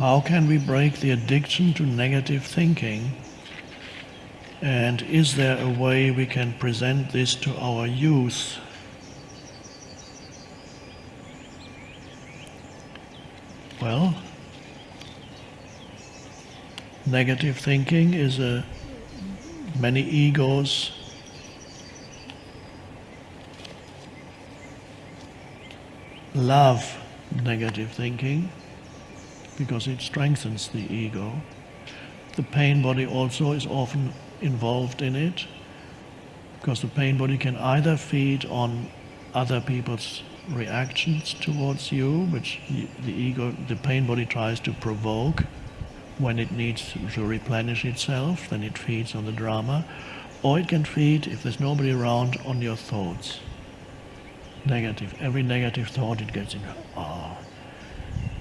How can we break the addiction to negative thinking? And is there a way we can present this to our youth? Well, negative thinking is a many egos love negative thinking because it strengthens the ego. The pain body also is often involved in it because the pain body can either feed on other people's reactions towards you, which the ego, the pain body tries to provoke when it needs to replenish itself, then it feeds on the drama, or it can feed, if there's nobody around, on your thoughts. Negative. Every negative thought it gets in, ah,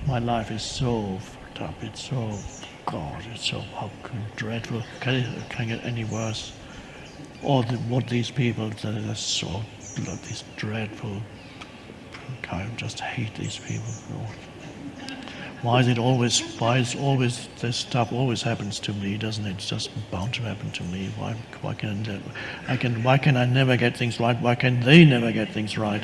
my life is so fucked up, it's so, God, it's so dreadful, can it, can it get any worse? Or the, what these people, are so, these dreadful, I just hate these people. Why is it always, why is always, this stuff always happens to me, doesn't it? It's just bound to happen to me. Why, why can I can, why can I never get things right? Why can they never get things right?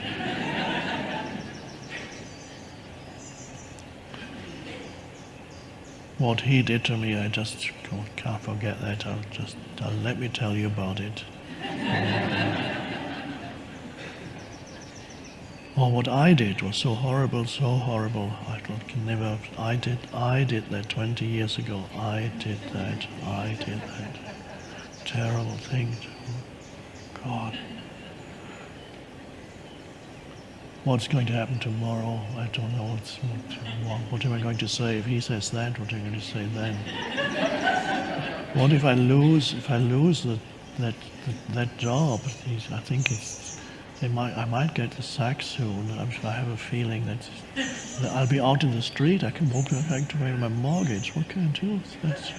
What he did to me, I just can't forget that. I'll just, I'll let me tell you about it. or what I did was so horrible, so horrible. I can never, I did, I did that 20 years ago. I did that, I did that. Terrible thing. God. What's going to happen tomorrow? I don't know. What's, what, what am I going to say? If he says that, what am I going to say then? what if I lose, if I lose the, that, that, that job? I think it's they might, I might get the sack soon. I'm, I have a feeling that, that, I'll be out in the street. I can walk back to pay my mortgage. What can I do? That's,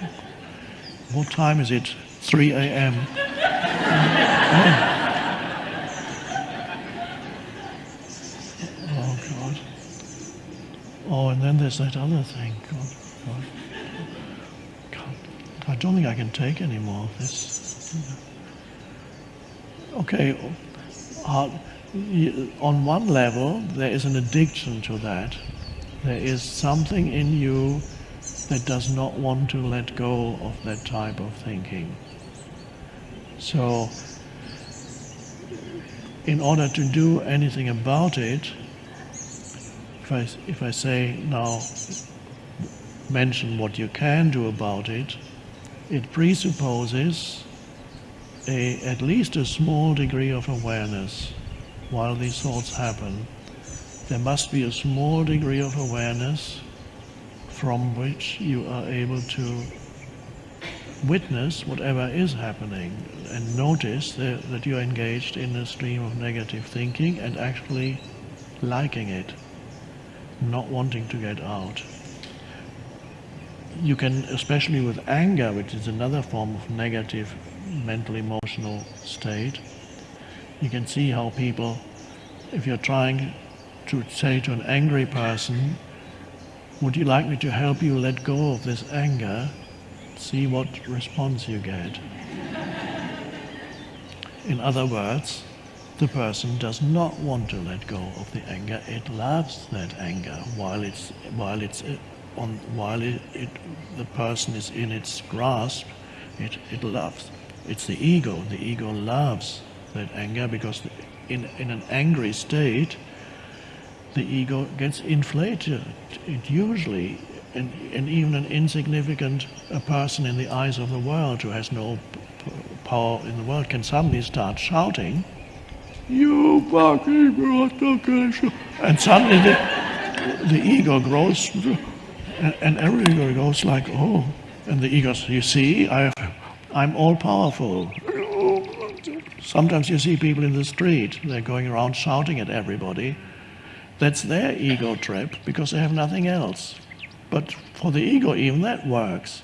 what time is it? 3 a.m. oh God. Oh, and then there's that other thing. God, God. God. I don't think I can take any more of this. Okay, uh, on one level, there is an addiction to that. There is something in you that does not want to let go of that type of thinking. So, in order to do anything about it, if I, if I say now, mention what you can do about it, it presupposes a, at least a small degree of awareness while these thoughts happen. There must be a small degree of awareness from which you are able to witness whatever is happening and notice that, that you're engaged in a stream of negative thinking and actually liking it, not wanting to get out. You can, especially with anger, which is another form of negative mental emotional state. You can see how people, if you're trying to say to an angry person, would you like me to help you let go of this anger? See what response you get. In other words, the person does not want to let go of the anger. It loves that anger while it's while it's uh, on while it, it the person is in its grasp. It it loves. It's the ego. The ego loves that anger because in, in an angry state, the ego gets inflated. It usually, and, and even an insignificant a person in the eyes of the world who has no power in the world can suddenly start shouting, you fucking and suddenly the, the ego grows and, and ego goes like, oh, and the ego says, you see, I I'm all powerful. Sometimes you see people in the street, they're going around shouting at everybody. That's their ego trip because they have nothing else. But for the ego, even that works.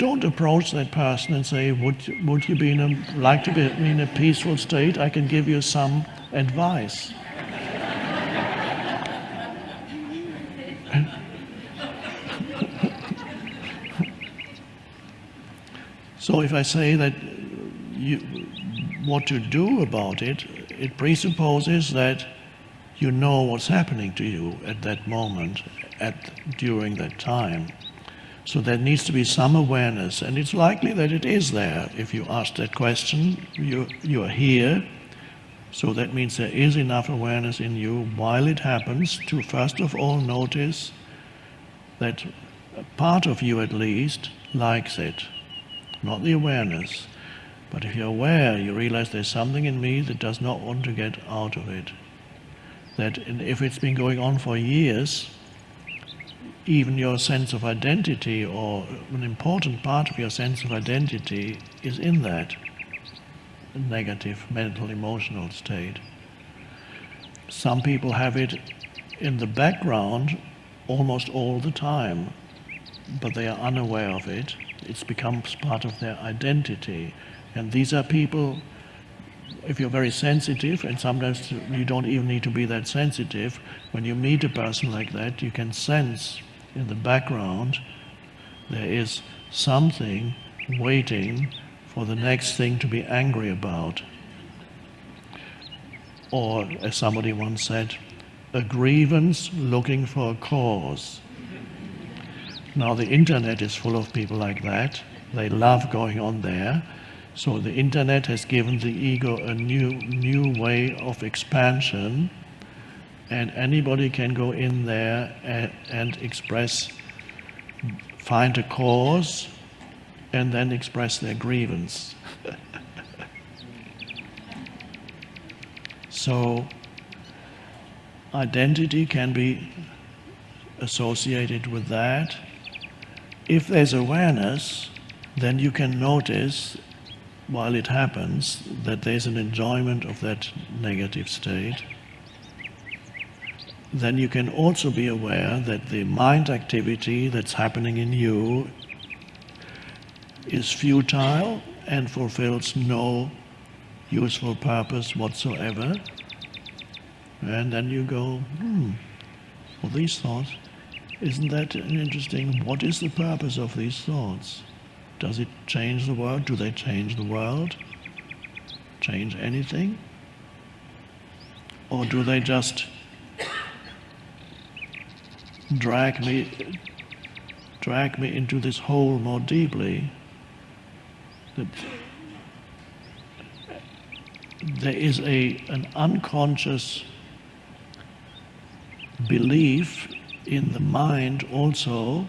Don't approach that person and say, would, would you be in a, like to be in a peaceful state? I can give you some advice. so if I say that you, what to do about it, it presupposes that you know what's happening to you at that moment, at, during that time. So there needs to be some awareness, and it's likely that it is there. If you ask that question, you, you are here, so that means there is enough awareness in you while it happens to first of all notice that part of you at least likes it, not the awareness. But if you're aware, you realize there's something in me that does not want to get out of it. That if it's been going on for years, even your sense of identity or an important part of your sense of identity is in that negative mental emotional state. Some people have it in the background almost all the time, but they are unaware of it. It becomes part of their identity. And these are people, if you're very sensitive, and sometimes you don't even need to be that sensitive, when you meet a person like that, you can sense in the background there is something waiting for the next thing to be angry about. Or, as somebody once said, a grievance looking for a cause. Now, the internet is full of people like that. They love going on there. So the internet has given the ego a new, new way of expansion, and anybody can go in there and, and express, find a cause, and then express their grievance. so identity can be associated with that. If there's awareness, then you can notice while it happens that there's an enjoyment of that negative state. Then you can also be aware that the mind activity that's happening in you is futile and fulfills no useful purpose whatsoever. And then you go, hmm, well, these thoughts, isn't that interesting? What is the purpose of these thoughts? Does it change the world? Do they change the world? Change anything? Or do they just drag me, drag me into this hole more deeply? That there is a, an unconscious belief in the mind also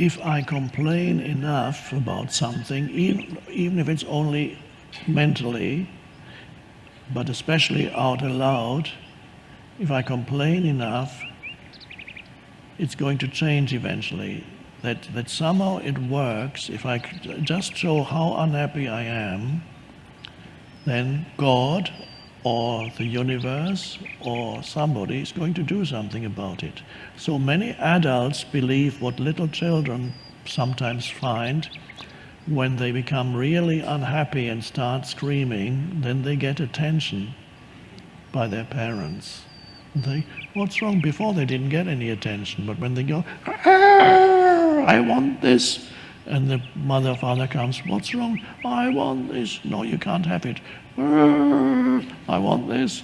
if I complain enough about something, even, even if it's only mentally, but especially out aloud, if I complain enough, it's going to change eventually. That, that somehow it works, if I just show how unhappy I am, then God or the universe or somebody is going to do something about it. So many adults believe what little children sometimes find when they become really unhappy and start screaming, then they get attention by their parents. They, what's wrong? Before they didn't get any attention, but when they go, ah, I want this, and the mother or father comes, what's wrong? I want this. No, you can't have it. Ah, I want this.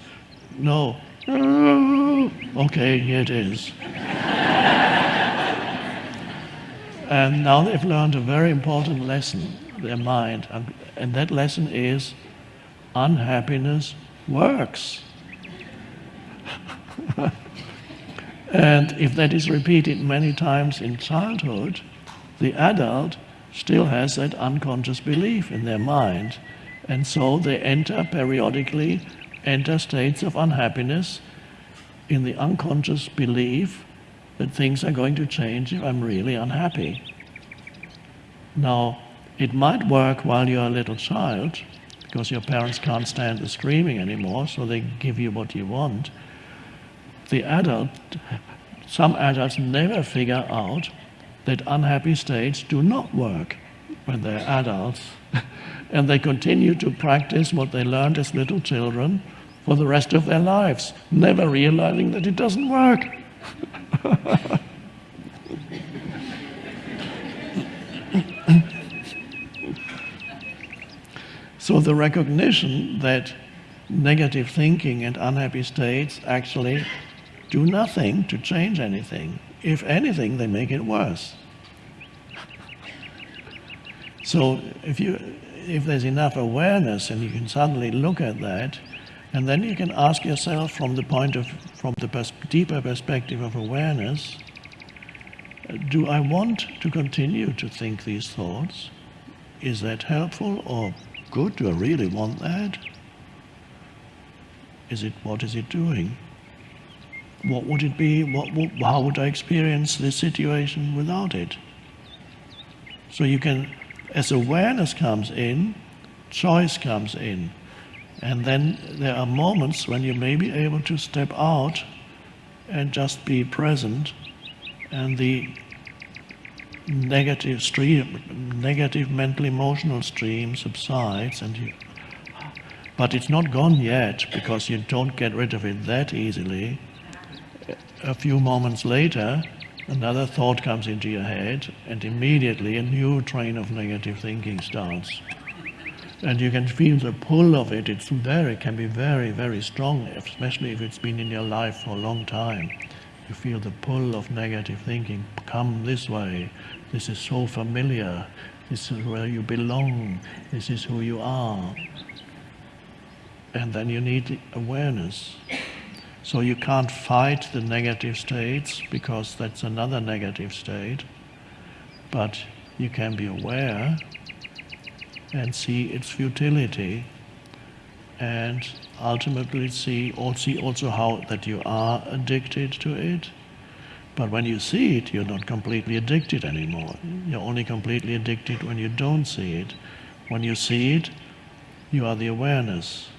No. Ah, okay, here it is. and now they've learned a very important lesson, their mind. And, and that lesson is unhappiness works. and if that is repeated many times in childhood, the adult still has that unconscious belief in their mind and so they enter periodically, enter states of unhappiness in the unconscious belief that things are going to change if I'm really unhappy. Now, it might work while you're a little child, because your parents can't stand the screaming anymore, so they give you what you want. The adult, some adults never figure out that unhappy states do not work when they're adults. and they continue to practice what they learned as little children for the rest of their lives, never realizing that it doesn't work. So the recognition that negative thinking and unhappy states actually do nothing to change anything. If anything, they make it worse. So if you if there's enough awareness and you can suddenly look at that, and then you can ask yourself from the point of from the pers deeper perspective of awareness, do I want to continue to think these thoughts? Is that helpful or good? Do I really want that? Is it what is it doing? What would it be? What, what, how would I experience this situation without it? So you can, as awareness comes in, choice comes in. And then there are moments when you may be able to step out and just be present and the negative stream, negative mental emotional stream subsides and you, but it's not gone yet because you don't get rid of it that easily. A few moments later, another thought comes into your head and immediately a new train of negative thinking starts. And you can feel the pull of it, it's very, can be very, very strong, especially if it's been in your life for a long time. You feel the pull of negative thinking, come this way, this is so familiar, this is where you belong, this is who you are. And then you need awareness. So you can't fight the negative states because that's another negative state, but you can be aware and see its futility and ultimately see also, also how that you are addicted to it. But when you see it, you're not completely addicted anymore. You're only completely addicted when you don't see it. When you see it, you are the awareness.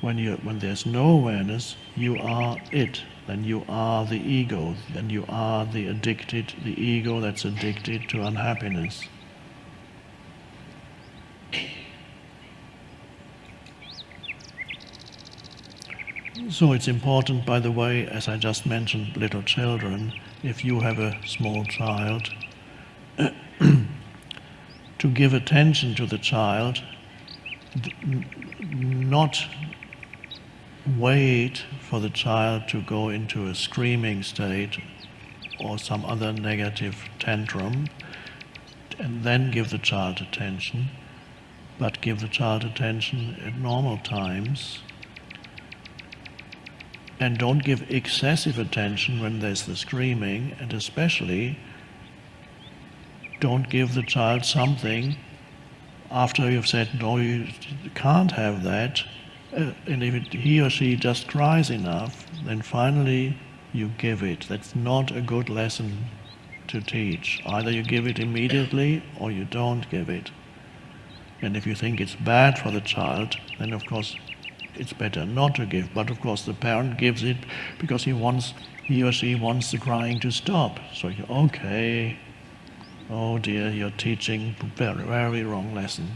When, you, when there's no awareness, you are it. Then you are the ego. Then you are the addicted, the ego that's addicted to unhappiness. So it's important, by the way, as I just mentioned, little children, if you have a small child, to give attention to the child, not wait for the child to go into a screaming state or some other negative tantrum, and then give the child attention, but give the child attention at normal times. And don't give excessive attention when there's the screaming, and especially don't give the child something after you've said, no, you can't have that, uh, and if it, he or she just cries enough, then finally you give it. That's not a good lesson to teach. Either you give it immediately or you don't give it. And if you think it's bad for the child, then of course it's better not to give. But of course, the parent gives it because he wants, he or she wants the crying to stop. So you, okay, oh dear, you're teaching very, very wrong lesson.